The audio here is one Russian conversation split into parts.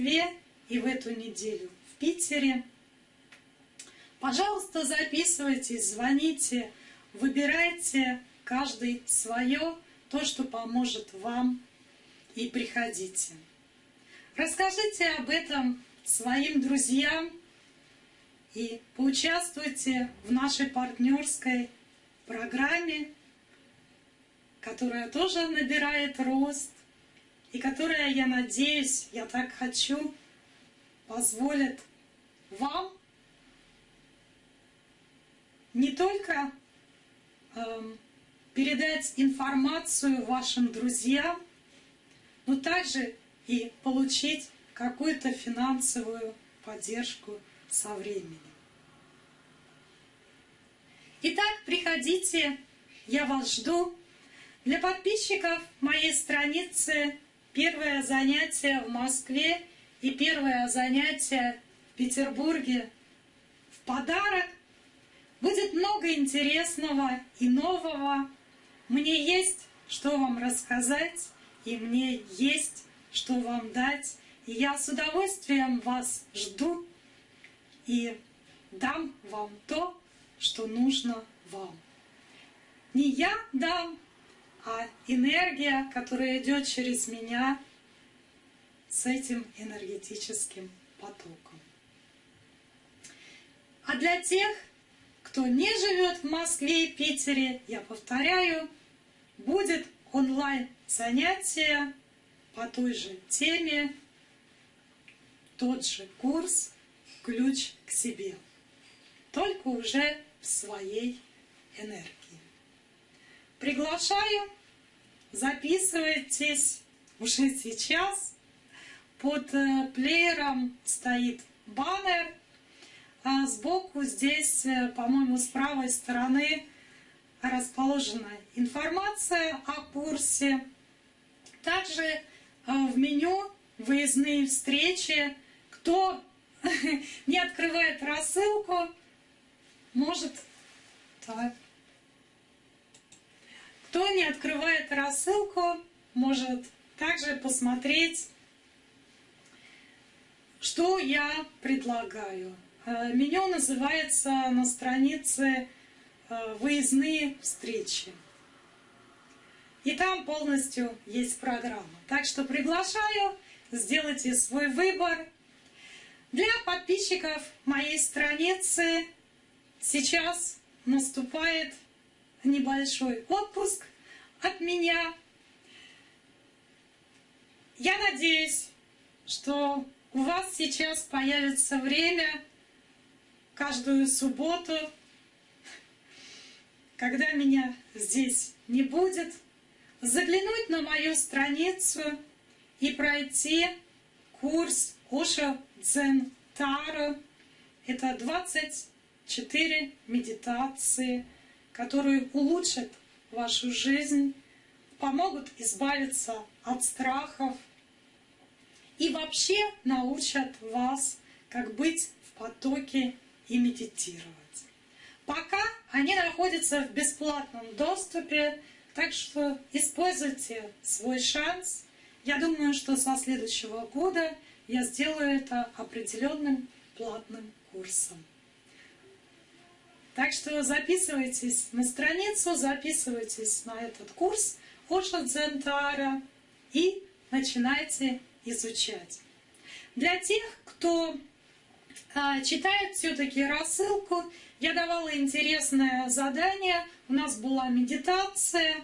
Москве и в эту неделю в Питере. Пожалуйста, записывайтесь, звоните, выбирайте каждый свое, то, что поможет вам, и приходите. Расскажите об этом своим друзьям и поучаствуйте в нашей партнерской программе, которая тоже набирает рост и которая, я надеюсь, я так хочу, позволит вам не только э, передать информацию вашим друзьям, но также и получить какую-то финансовую поддержку со временем. Итак, приходите, я вас жду. Для подписчиков моей страницы первое занятие в Москве и первое занятие в Петербурге в подарок. Будет много интересного и нового. Мне есть что вам рассказать, и мне есть что вам дать. И я с удовольствием вас жду и дам вам то, что нужно вам. Не я дам, а энергия, которая идет через меня с этим энергетическим потоком. А для тех, кто не живет в Москве и Питере, я повторяю, будет онлайн занятие по той же теме, тот же курс «Ключ к себе», только уже в своей энергии. Приглашаю, записывайтесь уже сейчас. Под э, плеером стоит баннер, а сбоку здесь, э, по-моему, с правой стороны расположена информация о курсе. Также э, в меню выездные встречи. Кто не открывает рассылку, может так. Кто не открывает рассылку, может также посмотреть, что я предлагаю. Э, меню называется на странице э, «Выездные встречи». И там полностью есть программа. Так что приглашаю, сделайте свой выбор. Для подписчиков моей страницы сейчас наступает небольшой отпуск от меня. Я надеюсь, что у вас сейчас появится время каждую субботу, когда меня здесь не будет, заглянуть на мою страницу и пройти курс Оша Дзен Таро. Это 24 медитации, которые улучшат вашу жизнь, помогут избавиться от страхов и вообще научат вас, как быть в потоке и медитировать. Пока они находятся в бесплатном доступе, так что используйте свой шанс. Я думаю, что со следующего года я сделаю это определенным платным курсом. Так что записывайтесь на страницу, записывайтесь на этот курс Оша Дзентара и начинайте изучать. Для тех, кто а, читает все-таки рассылку, я давала интересное задание, у нас была медитация,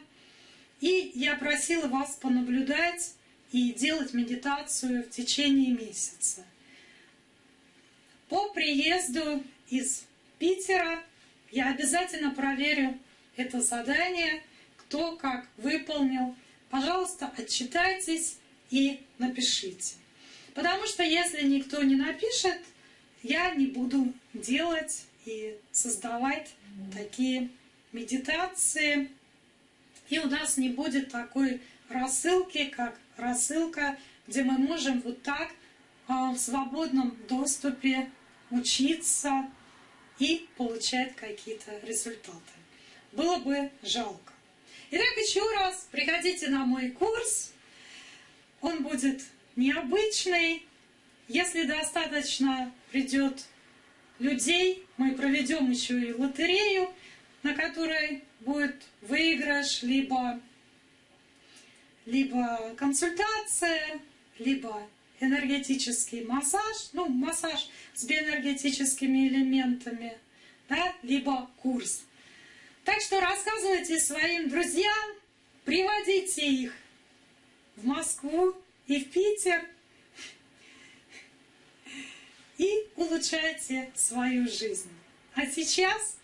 и я просила вас понаблюдать и делать медитацию в течение месяца. По приезду из Питера я обязательно проверю это задание, кто как выполнил. Пожалуйста, отчитайтесь и напишите. Потому что если никто не напишет, я не буду делать и создавать такие медитации. И у нас не будет такой рассылки, как рассылка, где мы можем вот так а, в свободном доступе учиться, и получать какие-то результаты. Было бы жалко. Итак, еще раз приходите на мой курс. Он будет необычный, Если достаточно придет людей, мы проведем еще и лотерею, на которой будет выигрыш, либо, либо консультация, либо энергетический массаж, ну, массаж с биоэнергетическими элементами, да, либо курс. Так что рассказывайте своим друзьям, приводите их в Москву и в Питер и улучшайте свою жизнь. А сейчас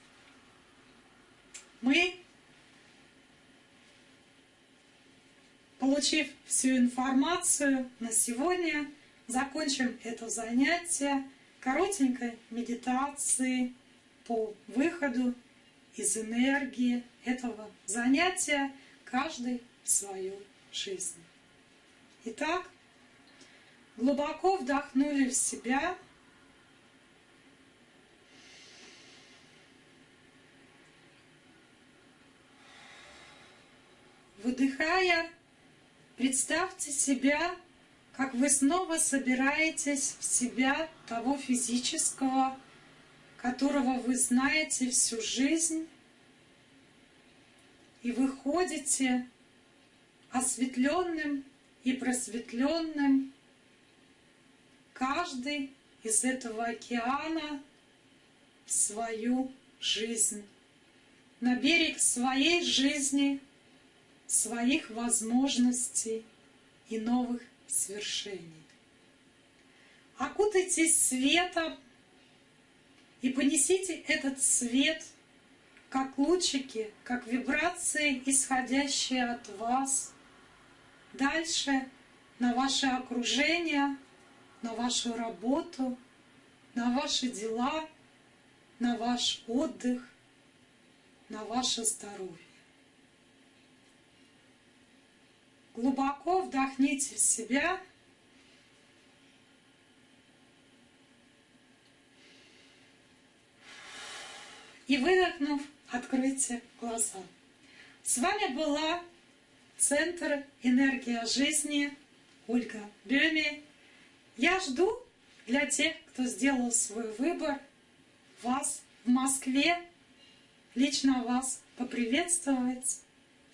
мы, получив всю информацию на сегодня, закончим это занятие коротенькой медитацией по выходу из энергии этого занятия каждый в свою жизнь. Итак, глубоко вдохнули в себя. Выдыхая, представьте себя, как вы снова собираетесь в себя того физического, которого вы знаете всю жизнь, и выходите осветленным и просветленным, каждый из этого океана в свою жизнь, на берег своей жизни, своих возможностей и новых свершений. Окутайтесь светом и понесите этот свет, как лучики, как вибрации, исходящие от вас, дальше на ваше окружение, на вашу работу, на ваши дела, на ваш отдых, на ваше здоровье. Глубоко вдохните в себя – и выдохнув, откройте глаза. С вами была Центр «Энергия жизни» Ольга Бюми. Я жду для тех, кто сделал свой выбор, вас в Москве, лично вас поприветствовать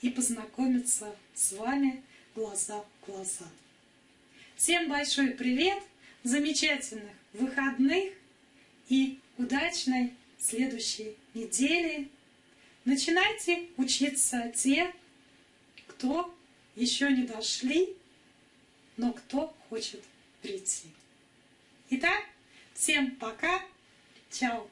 и познакомиться с вами глаза в глаза. Всем большой привет, замечательных выходных и удачной следующей недели. Начинайте учиться те, кто еще не дошли, но кто хочет прийти. Итак, всем пока, чао!